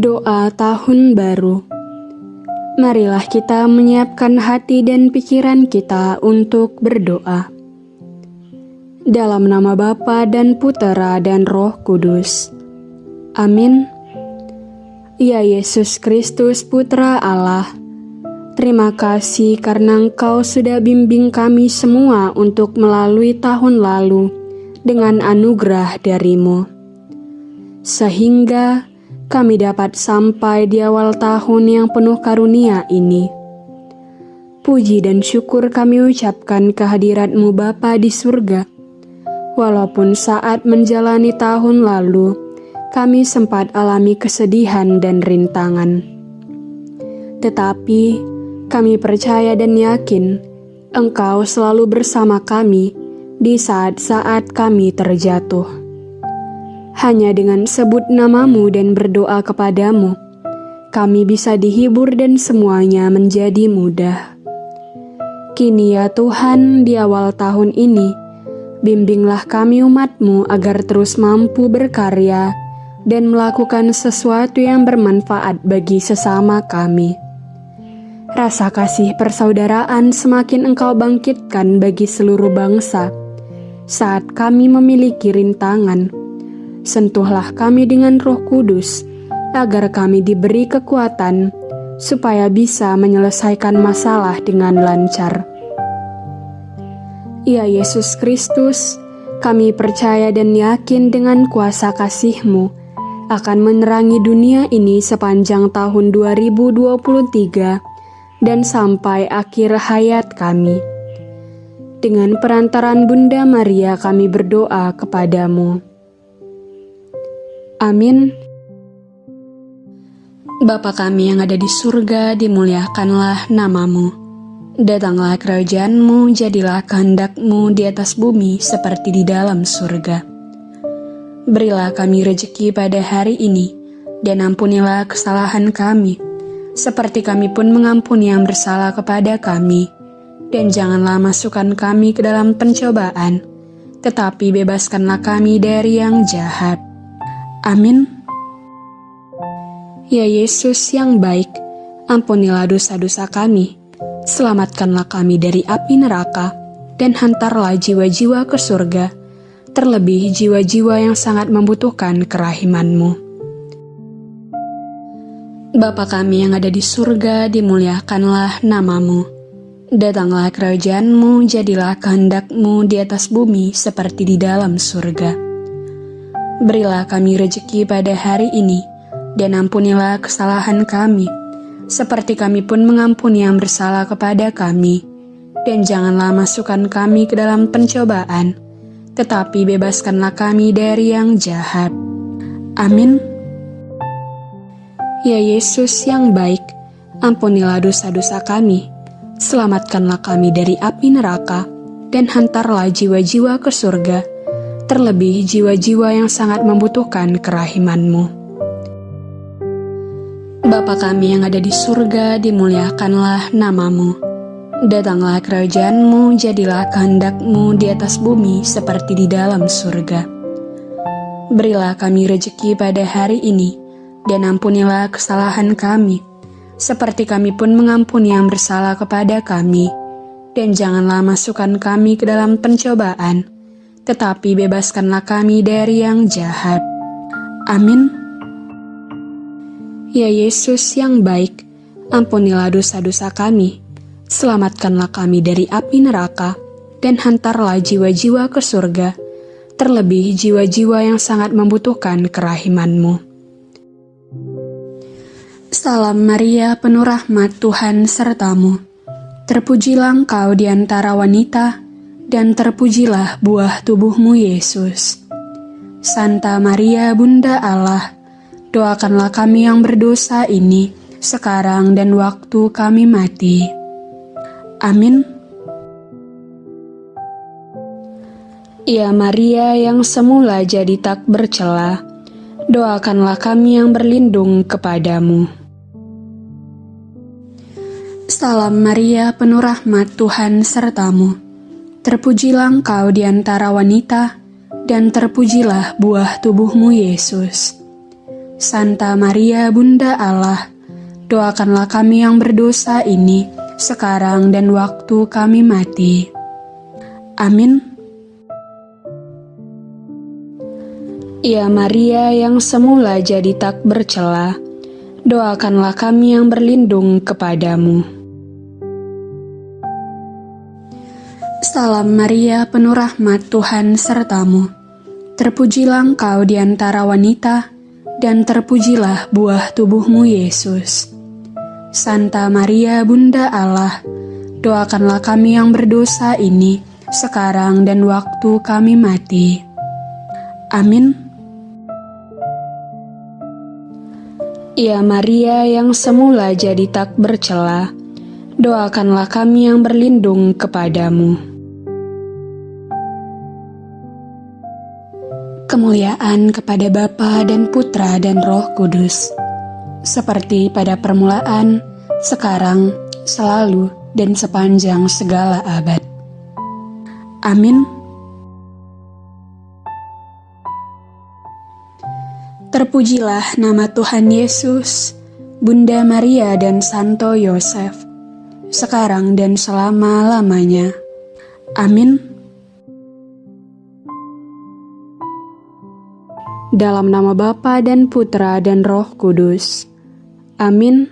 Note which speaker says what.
Speaker 1: Doa Tahun Baru Marilah kita menyiapkan hati dan pikiran kita untuk berdoa. Dalam nama Bapa dan Putera dan Roh Kudus. Amin. Ya Yesus Kristus Putra Allah, terima kasih karena Engkau sudah bimbing kami semua untuk melalui tahun lalu dengan anugerah darimu. Sehingga kami dapat sampai di awal tahun yang penuh karunia ini. Puji dan syukur kami ucapkan kehadiratmu Bapa di surga. Walaupun saat menjalani tahun lalu, kami sempat alami kesedihan dan rintangan. Tetapi, kami percaya dan yakin Engkau selalu bersama kami di saat-saat kami terjatuh hanya dengan sebut namamu dan berdoa kepadamu, kami bisa dihibur dan semuanya menjadi mudah. Kini ya Tuhan, di awal tahun ini, bimbinglah kami umatmu agar terus mampu berkarya dan melakukan sesuatu yang bermanfaat bagi sesama kami. Rasa kasih persaudaraan semakin engkau bangkitkan bagi seluruh bangsa saat kami memiliki rintangan, sentuhlah kami dengan roh kudus, agar kami diberi kekuatan, supaya bisa menyelesaikan masalah dengan lancar. Ya Yesus Kristus, kami percaya dan yakin dengan kuasa kasih-Mu akan menerangi dunia ini sepanjang tahun 2023 dan sampai akhir hayat kami. Dengan perantaran Bunda Maria kami berdoa kepadamu. Amin. Bapa kami yang ada di surga, dimuliakanlah namamu. Datanglah kerajaanmu, jadilah kehendakmu di atas bumi seperti di dalam surga. Berilah kami rejeki pada hari ini, dan ampunilah kesalahan kami, seperti kami pun mengampuni yang bersalah kepada kami. Dan janganlah masukkan kami ke dalam pencobaan, tetapi bebaskanlah kami dari yang jahat Amin. Ya Yesus yang baik, ampunilah dosa-dosa kami, selamatkanlah kami dari api neraka, dan hantarlah jiwa-jiwa ke surga, terlebih jiwa-jiwa yang sangat membutuhkan kerahimanmu. Bapa kami yang ada di surga, dimuliakanlah namamu. Datanglah kerajaanmu, jadilah kehendakmu di atas bumi seperti di dalam surga. Berilah kami rejeki pada hari ini, dan ampunilah kesalahan kami, seperti kami pun mengampuni yang bersalah kepada kami. Dan janganlah masukkan kami ke dalam pencobaan, tetapi bebaskanlah kami dari yang jahat. Amin. Ya Yesus yang baik, ampunilah dosa-dosa kami, selamatkanlah kami dari api neraka, dan hantarlah jiwa-jiwa ke surga terlebih jiwa-jiwa yang sangat membutuhkan kerahimanmu. Bapa kami yang ada di surga, dimuliakanlah namamu. Datanglah kerajaanmu, jadilah kehendakmu di atas bumi seperti di dalam surga. Berilah kami rejeki pada hari ini, dan ampunilah kesalahan kami, seperti kami pun mengampuni yang bersalah kepada kami. Dan janganlah masukkan kami ke dalam pencobaan, tetapi bebaskanlah kami dari yang jahat. Amin. Ya Yesus yang baik, ampunilah dosa-dosa kami, selamatkanlah kami dari api neraka, dan hantarlah jiwa-jiwa ke surga, terlebih jiwa-jiwa yang sangat membutuhkan kerahimanmu. Salam Maria, penuh rahmat Tuhan sertamu. Terpujilah engkau di antara wanita, dan terpujilah buah tubuhmu Yesus. Santa Maria Bunda Allah, doakanlah kami yang berdosa ini, sekarang dan waktu kami mati. Amin. Ya Maria yang semula jadi tak bercela, doakanlah kami yang berlindung kepadamu. Salam Maria, penuh rahmat Tuhan sertamu Terpujilah engkau di antara wanita, dan terpujilah buah tubuhmu Yesus. Santa Maria Bunda Allah, doakanlah kami yang berdosa ini, sekarang dan waktu kami mati. Amin. Ya Maria yang semula jadi tak bercela, doakanlah kami yang berlindung kepadamu. Salam Maria, penuh rahmat Tuhan sertamu. Terpujilah engkau di antara wanita, dan terpujilah buah tubuhmu Yesus. Santa Maria Bunda Allah, doakanlah kami yang berdosa ini, sekarang dan waktu kami mati. Amin. Ya Maria yang semula jadi tak bercela, doakanlah kami yang berlindung kepadamu. Kemuliaan kepada Bapa dan Putra dan Roh Kudus, seperti pada permulaan, sekarang, selalu, dan sepanjang segala abad. Amin. Terpujilah nama Tuhan Yesus, Bunda Maria dan Santo Yosef, sekarang dan selama-lamanya. Amin. Dalam nama Bapa dan Putra dan Roh Kudus. Amin.